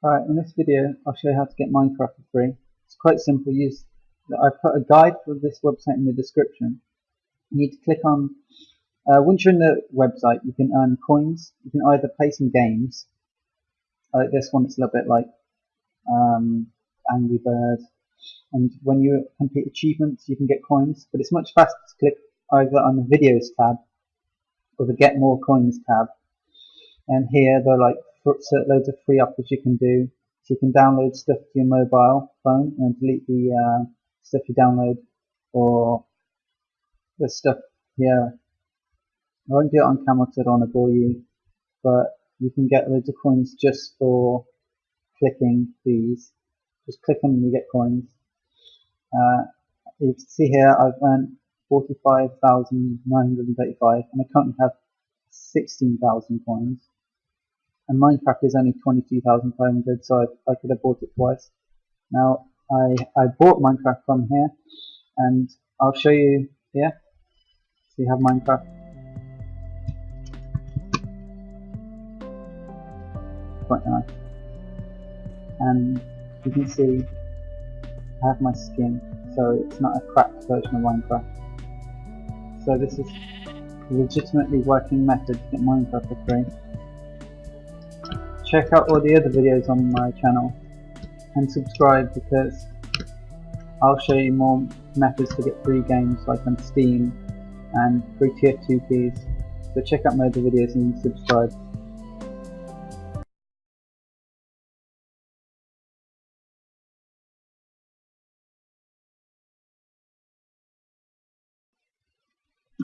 Alright, in this video I'll show you how to get Minecraft for free. It's quite simple. Use I put a guide for this website in the description. You need to click on, uh, once you're in the website you can earn coins. You can either play some games, like this one it's a little bit like um, Angry Bird, and when you complete achievements you can get coins, but it's much faster to click either on the videos tab or the get more coins tab. And here they're like loads of free offers you can do. So you can download stuff to your mobile phone and delete the uh, stuff you download or the stuff here. I won't do it on camera because I don't want to bore you, but you can get loads of coins just for clicking these. Just click them and you get coins. Uh, you can see here I've earned 45,935 and I currently have 16,000 coins and Minecraft is only 22,500 so I, I, could have bought it twice. Now I, I bought Minecraft from here and I'll show you here so you have Minecraft. Quite nice. And you can see I have my skin so it's not a cracked version of Minecraft. So this is legitimately working method to get Minecraft for free check out all the other videos on my channel and subscribe because I'll show you more methods to get free games like on Steam and free TF2 keys. So check out my other videos and subscribe.